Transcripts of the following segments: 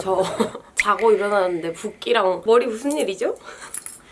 저 자고 일어나는데 붓기랑 머리 무슨 일이죠?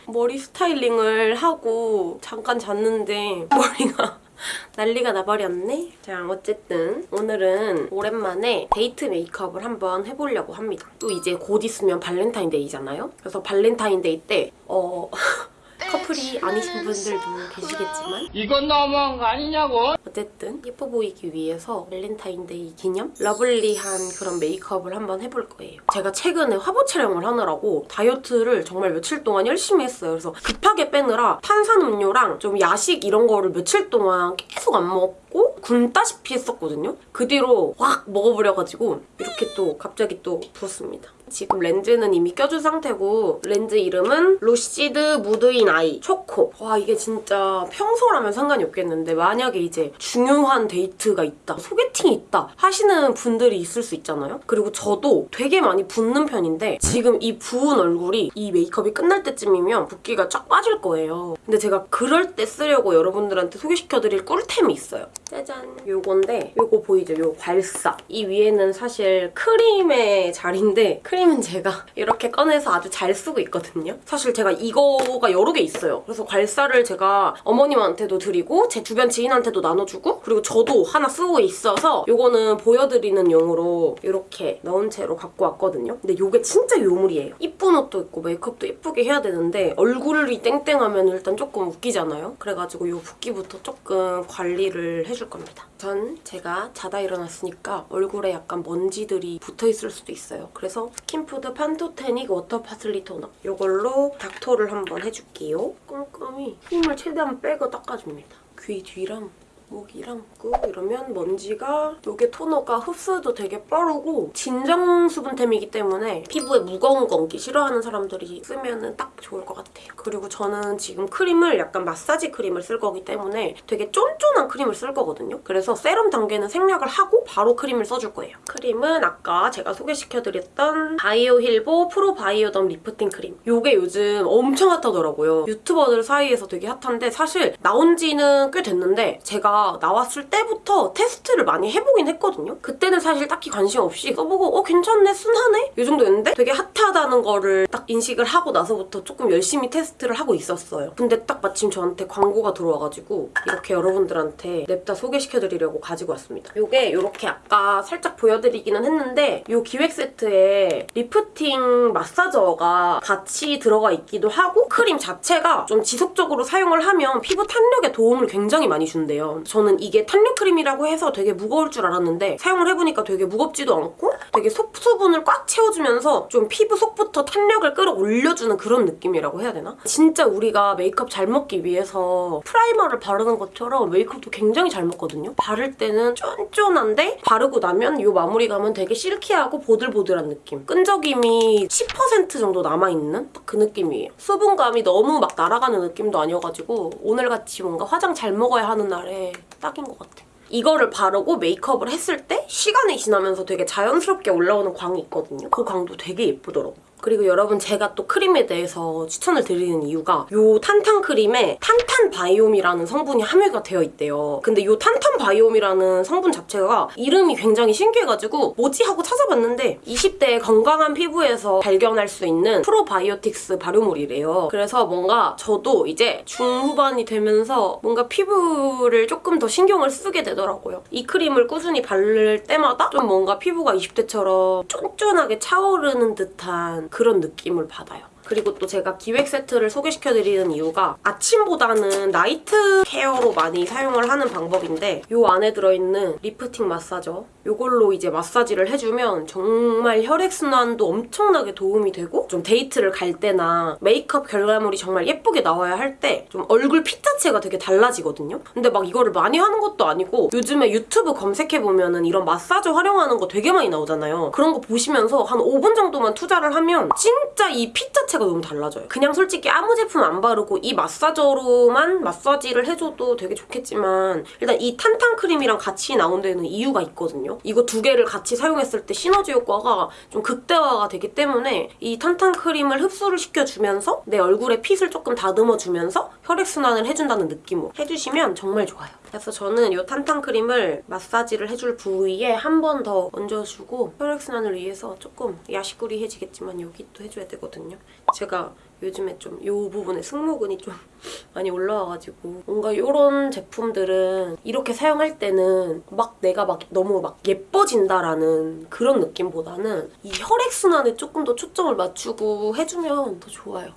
머리 스타일링을 하고 잠깐 잤는데 머리가 난리가 나버렸네? 자 어쨌든 오늘은 오랜만에 데이트 메이크업을 한번 해보려고 합니다. 또 이제 곧 있으면 발렌타인데이잖아요? 그래서 발렌타인데이 때 어... 커플이 아니신 분들도 계시겠지만 이건 너무한 거 아니냐고? 어쨌든 예뻐 보이기 위해서 발렌타인데이 기념 lovely한 그런 메이크업을 한번 해볼 거예요. 제가 최근에 화보 촬영을 하느라고 다이어트를 정말 며칠 동안 열심히 했어요. 그래서 급하게 빼느라 탄산음료랑 좀 야식 이런 거를 며칠 동안 계속 안 먹고 굶다시피 했었거든요. 그 뒤로 확 먹어버려가지고 이렇게 또 갑자기 또 부었습니다. 지금 렌즈는 이미 껴준 상태고 렌즈 이름은 루시드 무드인 아이 초코. 와 이게 진짜 평소라면 상관이 없겠는데 만약에 이제 중요한 데이트가 있다 소개팅이 있다 하시는 분들이 있을 수 있잖아요? 그리고 저도 되게 많이 붓는 편인데 지금 이 부은 얼굴이 이 메이크업이 끝날 때쯤이면 붓기가 쫙 빠질 거예요. 근데 제가 그럴 때 쓰려고 여러분들한테 소개시켜드릴 꿀템이 있어요. 짜잔. 요건데 요거 보이죠? 요 괄사. 이 위에는 사실 크림의 자리인데 크림 은 제가 이렇게 꺼내서 아주 잘 쓰고 있거든요. 사실 제가 이거가 여러 개 있어요. 그래서 괄사를 제가 어머님한테도 드리고 제 주변 지인한테도 나눠주고 그리고 저도 하나 쓰고 있어서 이거는 보여드리는 용으로 이렇게 넣은 채로 갖고 왔거든요. 근데 이게 진짜 요물이에요. 이쁜 옷도 있고 메이크업도 예쁘게 해야 되는데 얼굴이 땡땡하면 일단 조금 웃기잖아요. 그래가지고 이 붓기부터 조금 관리를 해줄 겁니다. 전 제가 자다 일어났으니까 얼굴에 약간 먼지들이 붙어있을 수도 있어요. 그래서 스킨푸드 판토테닉 워터 파슬리 토너 이걸로 닥토를 한번 해줄게요. 꼼꼼히 힘을 최대한 빼고 닦아줍니다. 귀 뒤랑 목이랑 끄 이러면 먼지가 이게 토너가 흡수도 되게 빠르고 진정 수분템이기 때문에 피부에 무거운 거 얹기 싫어하는 사람들이 쓰면 딱 좋을 것 같아요. 그리고 저는 지금 크림을 약간 마사지 크림을 쓸 거기 때문에 되게 쫀쫀한 크림을 쓸 거거든요. 그래서 세럼 단계는 생략을 하고 바로 크림을 써줄 거예요. 크림은 아까 제가 소개시켜드렸던 바이오힐보 프로바이오덤 리프팅 크림. 이게 요즘 엄청 hot하더라고요. 유튜버들 사이에서 되게 hot한데 사실 나온 지는 꽤 됐는데 제가 나왔을 때부터 테스트를 많이 해보긴 했거든요. 그때는 사실 딱히 관심 없이 써보고 어 괜찮네 순하네 이 정도였는데 되게 hot하다는 거를 딱 인식을 하고 나서부터 조금 열심히 테스트를 하고 있었어요. 근데 딱 마침 저한테 광고가 들어와가지고 이렇게 여러분들한테 냅다 소개시켜드리려고 가지고 왔습니다. 이게 이렇게 아까 살짝 보여드리기는 했는데 이 기획 세트에 lifting massager가 같이 들어가 있기도 하고 크림 자체가 좀 지속적으로 사용을 하면 피부 탄력에 도움을 굉장히 많이 준대요. 저는 이게 탄력 크림이라고 해서 되게 무거울 줄 알았는데 사용을 해보니까 되게 무겁지도 않고 되게 속 수분을 꽉 채워주면서 좀 피부 속부터 탄력을 끌어올려주는 그런 느낌이라고 해야 되나? 진짜 우리가 메이크업 잘 먹기 위해서 primer를 바르는 것처럼 메이크업도 굉장히 잘 먹거든요? 바를 때는 쫀쫀한데 바르고 나면 이 마무리감은 되게 silky하고 보들보들한 느낌. 끈적임이 10% 정도 남아있는 딱 그 느낌이에요. 수분감이 너무 막 날아가는 느낌도 아니어가지고 오늘같이 뭔가 화장 잘 먹어야 하는 날에 딱인 것 같아요. 이거를 바르고 메이크업을 했을 때 시간이 지나면서 되게 자연스럽게 올라오는 광이 있거든요. 그 광도 되게 예쁘더라고요. 그리고 여러분 제가 또 크림에 대해서 추천을 드리는 이유가 이 탄탄 크림에 탄탄 바이옴이라는 성분이 함유가 되어 있대요. 근데 이 탄탄 바이옴이라는 성분 자체가 이름이 굉장히 신기해가지고 뭐지 하고 찾아봤는데 20대 건강한 피부에서 발견할 수 있는 프로바이오틱스 발효물이래요. 그래서 뭔가 저도 이제 중후반이 되면서 뭔가 피부를 조금 더 신경을 쓰게 되더라고요. 이 크림을 꾸준히 바를 때마다 좀 뭔가 피부가 20대처럼 쫀쫀하게 차오르는 듯한 그런 느낌을 받아요. 그리고 또 제가 기획 세트를 소개시켜드리는 이유가 아침보다는 night care로 많이 사용을 하는 방법인데 이 안에 들어있는 lifting massager 이걸로 이제 마사지를 해주면 정말 혈액순환도 엄청나게 도움이 되고 좀 데이트를 갈 때나 메이크업 결과물이 정말 예쁘게 나와야 할 때 좀 얼굴 fit 자체가 되게 달라지거든요? 근데 막 이거를 많이 하는 것도 아니고 요즘에 유튜브 검색해보면 은 이런 massager 활용하는 거 되게 많이 나오잖아요. 그런 거 보시면서 한 5분 정도만 투자를 하면 진짜 이 fit 자체가 자체가 너무 달라져요. 그냥 솔직히 아무 제품 안 바르고 이 massager로만 마사지를 해줘도 되게 좋겠지만 일단 이 탄탄 크림이랑 같이 나온 데는 이유가 있거든요. 이거 두 개를 같이 사용했을 때 시너지 효과가 좀 극대화가 되기 때문에 이 탄탄 크림을 흡수를 시켜주면서 내 얼굴에 핏을 조금 다듬어주면서 혈액순환을 해준다는 느낌으로 해주시면 정말 좋아요. 그래서 저는 이 탄탄 크림을 마사지를 해줄 부위에 한 번 더 얹어주고 혈액순환을 위해서 조금 야식구리해지겠지만 여기 또 해줘야 되거든요. 제가 요즘에 좀 이 부분에 승모근이 좀 많이 올라와가지고 뭔가 이런 제품들은 이렇게 사용할 때는 막 내가 막 너무 막 예뻐진다라는 그런 느낌보다는 이 혈액순환에 조금 더 초점을 맞추고 해주면 더 좋아요.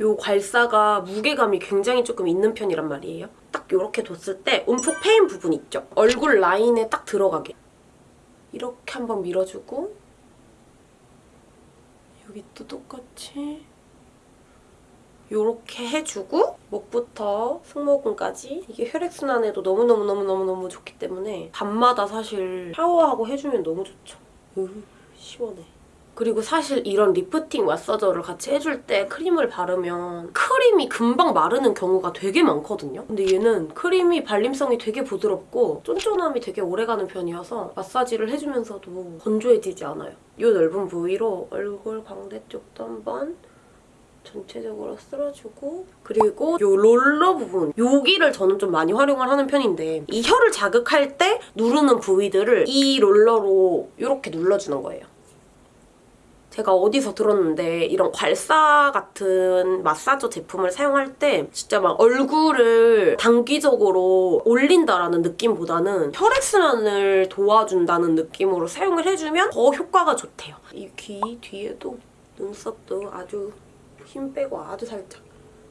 요 괄사가 무게감이 굉장히 조금 있는 편이란 말이에요. 딱 이렇게 뒀을 때 움푹 패인 부분 있죠? 얼굴 라인에 딱 들어가게. 이렇게 한번 밀어주고 여기 또 똑같이 이렇게 해주고 목부터 승모근까지 이게 혈액순환에도 너무너무너무너무너무 좋기 때문에 밤마다 사실 샤워하고 해주면 너무 좋죠. 으 시원해. 그리고 사실 이런 lifting massager를 같이 해줄 때 크림을 바르면 크림이 금방 마르는 경우가 되게 많거든요. 근데 얘는 크림이 발림성이 되게 부드럽고 쫀쫀함이 되게 오래가는 편이어서 마사지를 해주면서도 건조해지지 않아요. 이 넓은 부위로 얼굴 광대 쪽도 한번 전체적으로 쓸어주고 그리고 요 롤러 부분 여기를 저는 좀 많이 활용을 하는 편인데 이 혀를 자극할 때 누르는 부위들을 이 롤러로 이렇게 눌러주는 거예요. 제가 어디서 들었는데 이런 괄사 같은 마사저 제품을 사용할 때 진짜 막 얼굴을 단기적으로 올린다라는 느낌보다는 혈액순환을 도와준다는 느낌으로 사용을 해주면 더 효과가 좋대요. 이 귀 뒤에도 눈썹도 아주 힘 빼고 아주 살짝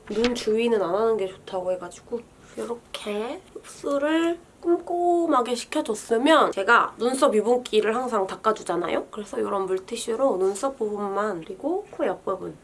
눈 주위는 안 하는 게 좋다고 해가지고 이렇게 흡수를 꼼꼼하게 시켜줬으면 제가 눈썹 유분기를 항상 닦아주잖아요? 그래서 이런 물티슈로 눈썹 부분만 그리고 코 옆부분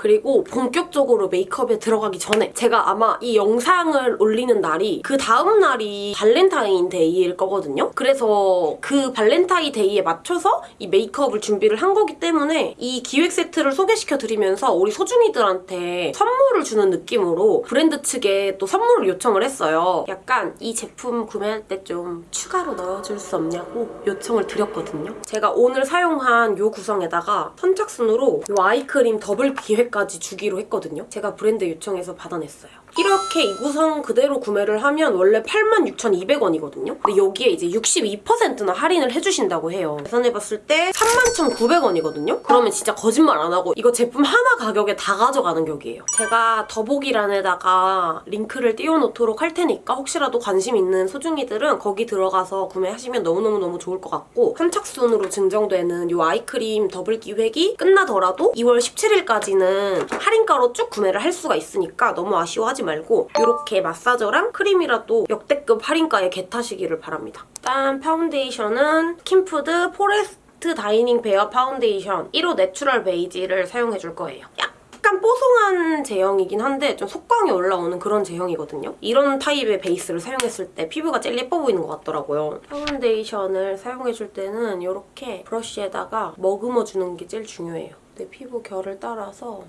그리고 본격적으로 메이크업에 들어가기 전에 제가 아마 이 영상을 올리는 날이 그 다음 날이 발렌타인데이일 거거든요. 그래서 그 발렌타인데이에 맞춰서 이 메이크업을 준비를 한 거기 때문에 이 기획 세트를 소개시켜 드리면서 우리 소중이들한테 선물을 주는 느낌으로 브랜드 측에 또 선물을 요청을 했어요. 약간 이 제품 구매할 때 좀 추가로 넣어줄 수 없냐고 요청을 드렸거든요. 제가 오늘 사용한 요 구성에다가 선착순으로 요 아이크림 더블 기획 까지 주기로 했거든요. 제가 브랜드 요청해서 받아냈어요. 이렇게 이 구성 그대로 구매를 하면 원래 86,200원이거든요. 근데 여기에 이제 62%나 할인을 해주신다고 해요. 계산해봤을 때 31,900원이거든요. 그러면 진짜 거짓말 안 하고 이거 제품 하나 가격에 다 가져가는 격이에요. 제가 더보기란에다가 링크를 띄워놓도록 할 테니까 혹시라도 관심 있는 소중이들은 거기 들어가서 구매하시면 너무너무너무 좋을 것 같고 선착순으로 증정되는 이 아이크림 더블 기획이 끝나더라도 2월 17일까지는 할인가로 쭉 구매를 할 수가 있으니까 너무 아쉬워하지 말고 이렇게 massager랑 크림이라도 역대급 할인가에 get하시기를 바랍니다. 일단 파운데이션은 스킨푸드 포레스트 다이닝 베어 파운데이션 1호 내추럴 베이지를 사용해줄 거예요. 약간 뽀송한 제형이긴 한데 좀 속광이 올라오는 그런 제형이거든요. 이런 타입의 베이스를 사용했을 때 피부가 제일 예뻐 보이는 것 같더라고요. 파운데이션을 사용해줄 때는 이렇게 브러쉬에다가 머금어주는 게 제일 중요해요. 내 피부 결을 따라서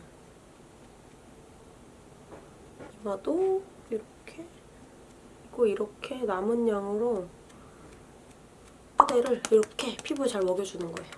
이마도 이렇게 그리고 이렇게 남은 양으로 파데를 이렇게 피부에 잘 먹여주는 거예요.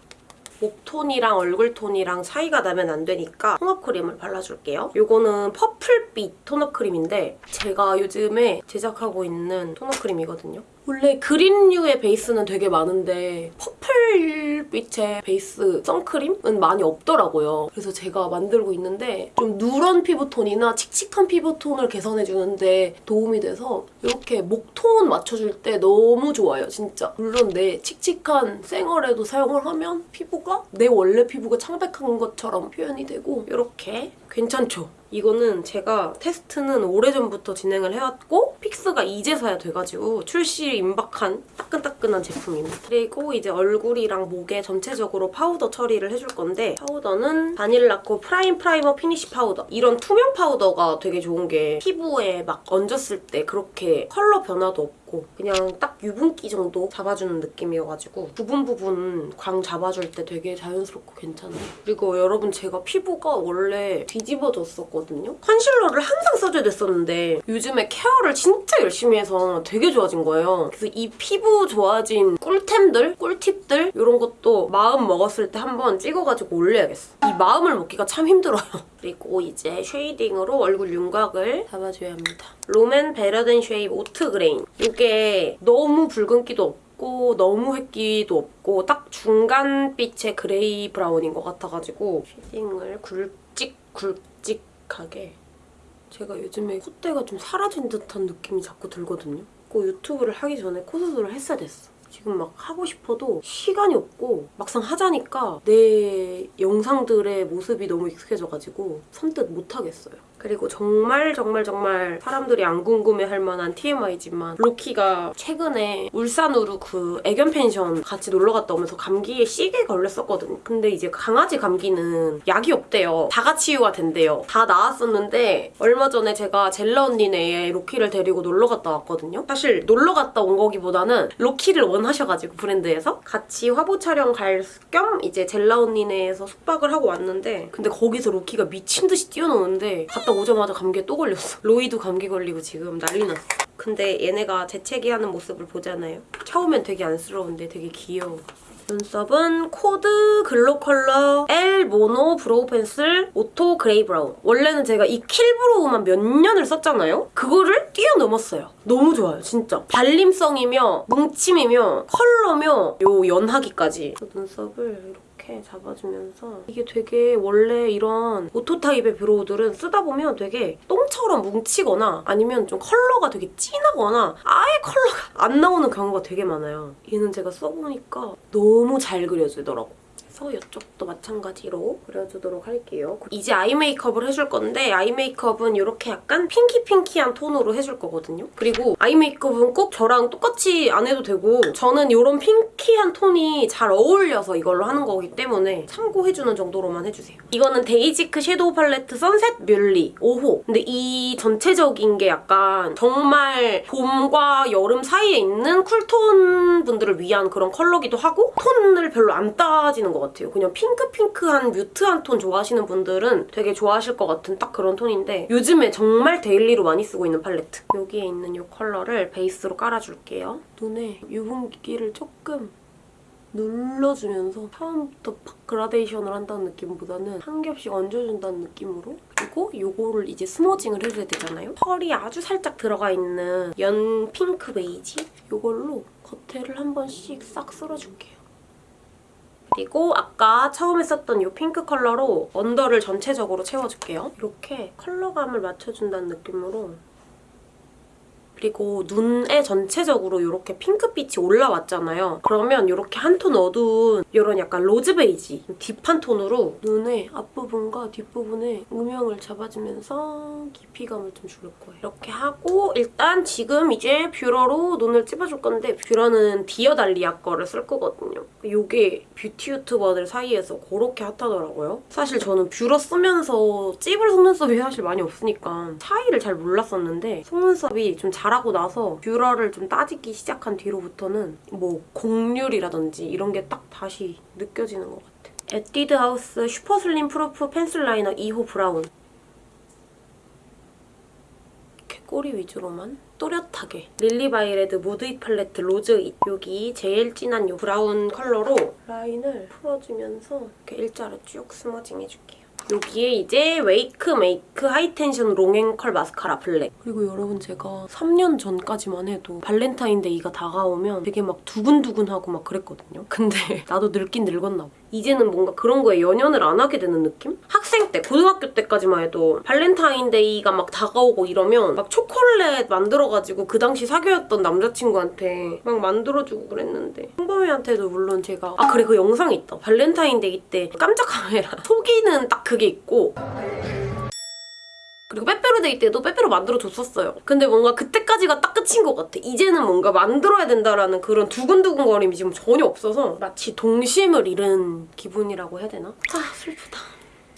목톤이랑 얼굴톤이랑 차이가 나면 안 되니까 tone up 크림을 발라줄게요. 이거는 purple빛 tone up 크림인데 제가 요즘에 제작하고 있는 tone up 크림이거든요. 원래 green류의 베이스는 되게 많은데 purple빛의 베이스 선크림은 많이 없더라고요. 그래서 제가 만들고 있는데 좀 누런 피부톤이나 칙칙한 피부톤을 개선해주는데 도움이 돼서 이렇게 목톤 맞춰줄 때 너무 좋아요, 진짜. 물론 내 칙칙한 생얼에도 사용을 하면 피부가 내 원래 피부가 창백한 것처럼 표현이 되고 이렇게 괜찮죠? 이거는 제가 테스트는 오래전부터 진행을 해왔고 fix가 이제서야 돼가지고 출시 임박한 따끈따끈한 제품입니다. 그리고 이제 얼굴이랑 목에 전체적으로 파우더 처리를 해줄 건데 파우더는 바닐라코 프라임 프라이머 피니쉬 파우더 이런 투명 파우더가 되게 좋은 게 피부에 막 얹었을 때 그렇게 컬러 변화도 없고 그냥 딱 유분기 정도 잡아주는 느낌이어가지고 부분 부분 광 잡아줄 때 되게 자연스럽고 괜찮아요. 그리고 여러분 제가 피부가 원래 뒤집어졌었거든요. 컨실러를 항상 써줘야 됐었는데 요즘에 케어를 진짜 열심히 해서 되게 좋아진 거예요. 그래서 이 피부 좋아진 꿀템들, 꿀팁들 이런 것도 마음 먹었을 때 한번 찍어가지고 올려야겠어. 이 마음을 먹기가 참 힘들어요. 그리고 이제 shading으로 얼굴 윤곽을 잡아줘야 합니다. 롬앤 Better Than Shape Oat Grain. 이게 너무 붉은기도 없고 너무 회기도 없고 딱 중간빛의 gray brown인 것 같아가지고 shading을 굵직굵직하게 제가 요즘에 콧대가 좀 사라진 듯한 느낌이 자꾸 들거든요. 그 유튜브를 하기 전에 코수술을 했어야 됐어. 지금 막 하고 싶어도 시간이 없고 막상 하자니까 내 영상들의 모습이 너무 익숙해져가지고 선뜻 못하겠어요. 그리고 정말 정말 정말 사람들이 안 궁금해할 만한 TMI지만 로키가 최근에 울산으로 그 애견 펜션 같이 놀러 갔다 오면서 감기에 씨게 걸렸었거든요. 근데 이제 강아지 감기는 약이 없대요. 자가 치유가 된대요. 다 나았었는데 얼마 전에 제가 젤라 언니네에 로키를 데리고 놀러 갔다 왔거든요. 사실 놀러 갔다 온 거라기보다는 로키를 원하셔가지고 브랜드에서 같이 화보 촬영 갈 겸 이제 젤라 언니네에서 숙박을 하고 왔는데 근데 거기서 로키가 미친 듯이 뛰어노는데 갔다 오자마자 감기에 또 걸렸어. 로이도 감기 걸리고 지금 난리 났어. 근데 얘네가 재채기하는 모습을 보잖아요. 처음엔 되게 안쓰러운데 되게 귀여워. 눈썹은 코드 글로컬러 L mono brow pencil auto gray brown. 원래는 제가 이 Kill Brow만 몇 년을 썼잖아요? 그거를 뛰어넘었어요. 너무 좋아요, 진짜. 발림성이며 뭉침이며 컬러며 요 연하기까지. 눈썹을 이렇게 잡아주면서 이게 되게 원래 이런 auto 타입의 brow들은 쓰다 보면 되게 똥처럼 뭉치거나 아니면 좀 컬러가 되게 진하거나 아예 컬러가 안 나오는 경우가 되게 많아요. 얘는 제가 써보니까 너무 잘 그려지더라고. 그래서 이쪽도 마찬가지로 그려주도록 할게요. 이제 아이 메이크업을 해줄 건데 아이 메이크업은 이렇게 약간 pinky pinky한 톤으로 해줄 거거든요. 그리고 아이 메이크업은 꼭 저랑 똑같이 안 해도 되고 저는 이런 pinky한 톤이 잘 어울려서 이걸로 하는 거기 때문에 참고해주는 정도로만 해주세요. 이거는 데이지크 shadow 팔레트 Sunset Muhly 5호. 근데 이 전체적인 게 약간 정말 봄과 여름 사이에 있는 쿨톤 분들을 위한 그런 컬러기도 하고 톤을 별로 안 따지는 것 같아요. 그냥 핑크핑크한 mute한 톤 좋아하시는 분들은 되게 좋아하실 것 같은 딱 그런 톤인데 요즘에 정말 데일리로 많이 쓰고 있는 팔레트. 여기에 있는 이 컬러를 베이스로 깔아줄게요. 눈에 유분기를 조금 눌러주면서 처음부터 팍 그라데이션을 한다는 느낌보다는 한 겹씩 얹어준다는 느낌으로 그리고 이거를 이제 smudging을 해줘야 되잖아요. 펄이 아주 살짝 들어가 있는 연 핑크 베이지 이걸로 겉에를 한 번씩 싹 쓸어줄게요. 그리고 아까 처음에 썼던 이 핑크 컬러로 under를 전체적으로 채워줄게요. 이렇게 컬러감을 맞춰준다는 느낌으로 그리고 눈에 전체적으로 이렇게 핑크빛이 올라왔잖아요. 그러면 이렇게 한 톤 어두운 이런 약간 로즈 베이지 deep한 톤으로 눈의 앞부분과 뒷부분에 음영을 잡아주면서 깊이감을 좀 줄 거예요. 이렇게 하고 일단 지금 이제 뷰러로 눈을 찝어줄 건데 뷰러는 디어달리아 거를 쓸 거거든요. 이게 뷰티 유튜버들 사이에서 그렇게 핫하더라고요. 사실 저는 뷰러 쓰면서 찝을 속눈썹이 사실 많이 없으니까 차이를 잘 몰랐었는데 속눈썹이 좀 자라고 나서 뷰러를 좀 따지기 시작한 뒤로부터는 뭐 곡률이라든지 이런 게 딱 다시 느껴지는 것 같아요. 에뛰드 하우스 Super Slim Proof Pencil Liner 2호 브라운 이렇게 꼬리 위주로만 또렷하게 릴리바이레드 Mood It 팔레트 Rose It 여기 제일 진한 이 브라운 컬러로 라인을 풀어주면서 이렇게 일자로 쭉 smudging 해줄게요. 여기에 이제 웨이크 메이크 High Tension Long & Curl 마스카라 블랙 그리고 여러분 제가 3년 전까지만 해도 발렌타인데이가 다가오면 되게 막 두근두근하고 막 그랬거든요. 근데 나도 늙긴 늙었나 봐. 이제는 뭔가 그런 거에 연연을 안 하게 되는 느낌? 학생 때, 고등학교 때까지만 해도 발렌타인데이가 막 다가오고 이러면 막 초콜릿 만들어가지고 그 당시 사귀었던 남자친구한테 막 만들어주고 그랬는데 홍범이한테도 물론 제가 아 그래 그 영상이 있다. 발렌타인데이 때 깜짝 카메라 속이는 딱 그게 있고 그리고 빼빼로데이 때도 빼빼로 만들어줬었어요. 근데 뭔가 그때까지가 딱 끝인 것 같아. 이제는 뭔가 만들어야 된다라는 그런 두근두근거림이 지금 전혀 없어서 마치 동심을 잃은 기분이라고 해야 되나? 아 슬프다.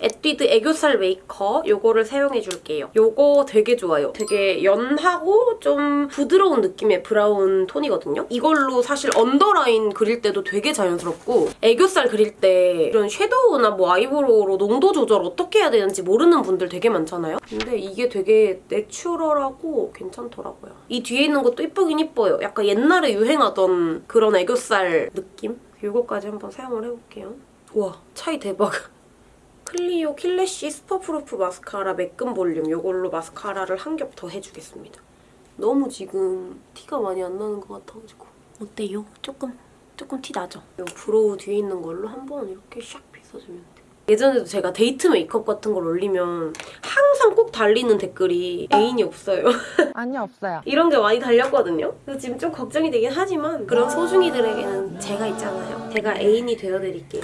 에뛰드 애교살 메이크업 요거를 사용해줄게요. 요거 되게 좋아요. 되게 연하고 좀 부드러운 느낌의 브라운 톤이거든요. 이걸로 사실 underline 그릴 때도 되게 자연스럽고 애교살 그릴 때 이런 shadow나 뭐 eyebrow로 농도 조절 어떻게 해야 되는지 모르는 분들 되게 많잖아요. 근데 이게 되게 natural하고 괜찮더라고요. 이 뒤에 있는 것도 이쁘긴 이뻐요. 약간 옛날에 유행하던 그런 애교살 느낌? 요거까지 한번 사용을 해볼게요. 와 차이 대박. 클리오 킬래쉬 슈퍼프루프 마스카라 매끈 볼륨 이걸로 마스카라를 한 겹 더 해주겠습니다. 너무 지금 티가 많이 안 나는 것 같아가지고 어때요? 조금 조금 티 나죠? 이 brow 뒤에 있는 걸로 한번 이렇게 샥 빗어주면 돼. 예전에도 제가 데이트 메이크업 같은 걸 올리면 항상 꼭 달리는 댓글이 애인이 없어요. 아니 없어요. 이런 게 많이 달렸거든요. 그래서 지금 좀 걱정이 되긴 하지만 그런 소중이들에게는 제가 있잖아요. 제가 애인이 되어드릴게요.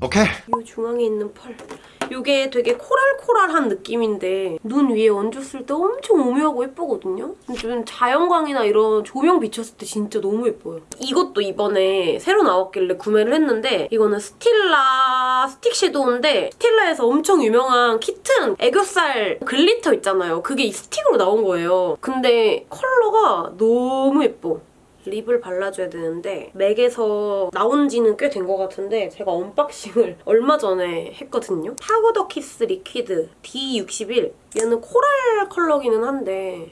오케이. 이 중앙에 있는 펄. 이게 되게 coral coral한 느낌인데 눈 위에 얹었을 때 엄청 오묘하고 예쁘거든요? 좀 자연광이나 이런 조명 비쳤을 때 진짜 너무 예뻐요. 이것도 이번에 새로 나왔길래 구매를 했는데 이거는 스틸라 스틱 섀도우인데 스틸라에서 엄청 유명한 키튼 애교살 glitter 있잖아요. 그게 이 스틱으로 나온 거예요. 근데 컬러가 너무 예뻐. lip을 발라줘야 되는데 맥에서 나온 지는 꽤 된 것 같은데 제가 언박싱을 얼마 전에 했거든요. 파우더 키스 리퀴드 D61 얘는 coral 컬러기는 한데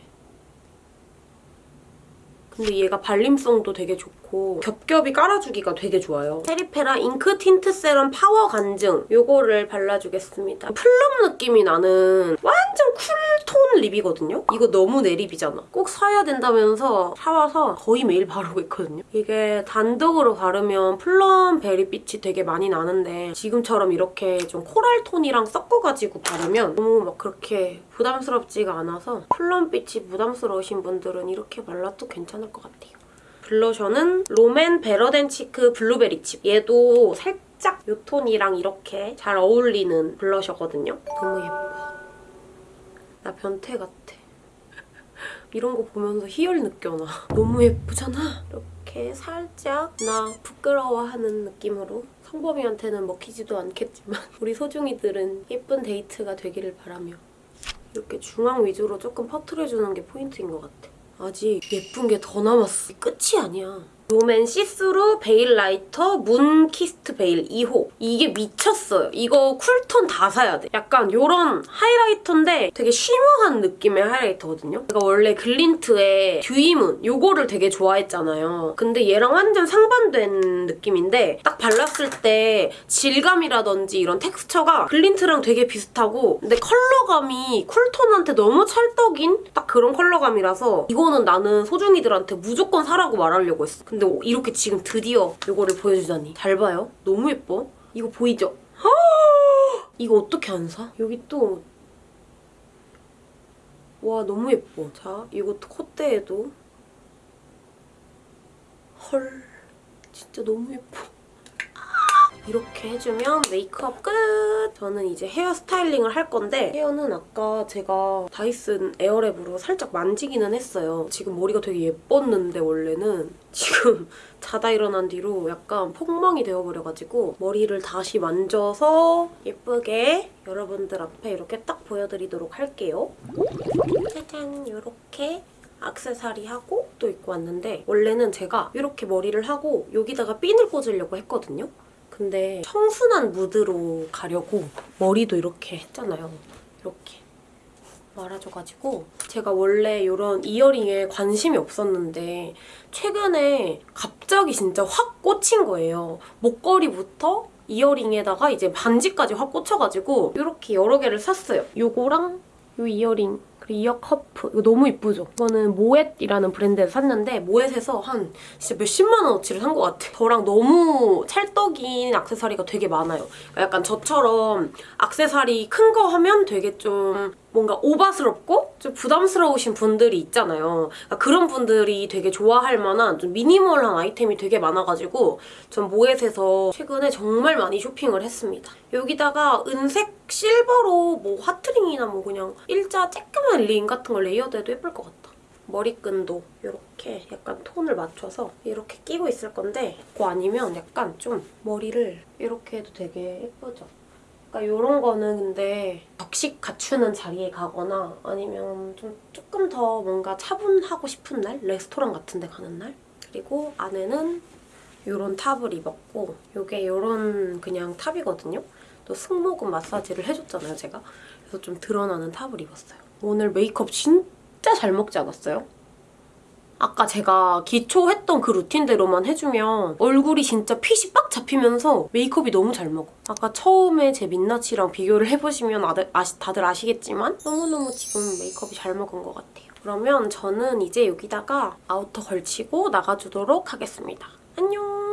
근데 얘가 발림성도 되게 좋고 겹겹이 깔아주기가 되게 좋아요. 페리페라 잉크 틴트 세럼 파워 간증 요거를 발라주겠습니다. plum 느낌이 나는 완전 쿨톤 lip이거든요? 이거 너무 내 lip이잖아. 꼭 사야 된다면서 사와서 거의 매일 바르고 있거든요. 이게 단독으로 바르면 plum 베리빛이 되게 많이 나는데 지금처럼 이렇게 좀 coral 톤이랑 섞어가지고 바르면 너무 막 그렇게 부담스럽지가 않아서 plum빛이 부담스러우신 분들은 이렇게 발라도 괜찮을 것 같아요. 블러셔는 롬앤 Better Than Cheek 블루베리 칩. 얘도 살짝 이 톤이랑 이렇게 잘 어울리는 블러셔거든요. 너무 예뻐. 나 변태 같아. 이런 거 보면서 희열 느껴나. 너무 예쁘잖아? 이렇게 살짝 나 부끄러워하는 느낌으로 성범이한테는 먹히지도 않겠지만 우리 소중이들은 예쁜 데이트가 되기를 바라며 이렇게 중앙 위주로 조금 퍼트려주는 게 포인트인 것 같아. 아직 예쁜 게 더 남았어. 끝이 아니야. 롬앤 See-Through Veilighter Moon Kissed Veil 2호. 이게 미쳤어요. 이거 쿨톤 다 사야 돼. 약간 요런 하이라이터인데 되게 shimmer한 느낌의 하이라이터거든요. 제가 원래 글린트의 Dewy Moon 요거를 되게 좋아했잖아요. 근데 얘랑 완전 상반된 느낌인데 딱 발랐을 때 질감이라든지 이런 텍스처가 글린트랑 되게 비슷하고 근데 컬러감이 쿨톤한테 너무 찰떡인 딱 그런 컬러감이라서 이거는 나는 소중이들한테 무조건 사라고 말하려고 했어. 근데 이렇게 지금 드디어 이거를 보여주다니. 잘 봐요. 너무 예뻐. 이거 보이죠? 이거 어떻게 안 사? 여기 또 와 너무 예뻐. 자 이것도 콧대에도 헐 진짜 너무 예뻐. 이렇게 해주면 메이크업 끝! 저는 이제 헤어 스타일링을 할 건데 헤어는 아까 제가 다이슨 에어랩으로 살짝 만지기는 했어요. 지금 머리가 되게 예뻤는데 원래는 지금 자다 일어난 뒤로 약간 폭망이 되어버려가지고 머리를 다시 만져서 예쁘게 여러분들 앞에 이렇게 딱 보여드리도록 할게요. 짜잔 이렇게 악세사리 하고 또 입고 왔는데 원래는 제가 이렇게 머리를 하고 여기다가 핀을 꽂으려고 했거든요. 근데 청순한 무드로 가려고 머리도 이렇게 했잖아요. 이렇게 말아줘가지고 제가 원래 이런 이어링에 관심이 없었는데 최근에 갑자기 진짜 확 꽂힌 거예요. 목걸이부터 이어링에다가 이제 반지까지 확 꽂혀가지고 이렇게 여러 개를 샀어요. 요거랑 요 earring 그리고 ear cuff 이거 너무 이쁘죠? 이거는 모엣이라는 브랜드에서 샀는데 모엣에서 한 진짜 몇십만 원어치를 산 것 같아. 저랑 너무 찰떡인 액세서리가 되게 많아요. 그러니까 약간 저처럼 액세서리 큰 거 하면 되게 좀 뭔가 오바스럽고 좀 부담스러우신 분들이 있잖아요. 그러니까 그런 분들이 되게 좋아할 만한 좀 미니멀한 아이템이 되게 많아가지고 전 모엣에서 최근에 정말 많이 쇼핑을 했습니다. 여기다가 은색 실버로 뭐 하트링이나 뭐 그냥 일자 쬐끄만 링 같은 걸 레이어드해도 예쁠 것 같다. 머리끈도 이렇게 약간 톤을 맞춰서 이렇게 끼고 있을 건데 그거 아니면 약간 좀 머리를 이렇게 해도 되게 예쁘죠? 그러니까 이런 거는 근데 격식 갖추는 자리에 가거나 아니면 좀 조금 더 뭔가 차분하고 싶은 날? 레스토랑 같은 데 가는 날? 그리고 안에는 이런 탑을 입었고 이게 이런 그냥 탑이거든요. 또 승모근 마사지를 해줬잖아요, 제가. 그래서 좀 드러나는 top을 입었어요. 오늘 메이크업 진짜 잘 먹지 않았어요? 아까 제가 기초 했던 그 루틴대로만 해주면 얼굴이 진짜 핏이 빡 잡히면서 메이크업이 너무 잘 먹어. 아까 처음에 제 민낯이랑 비교를 해보시면 아시, 다들 아시겠지만 너무너무 지금 메이크업이 잘 먹은 것 같아요. 그러면 저는 이제 여기다가 outer 걸치고 나가주도록 하겠습니다. 안녕!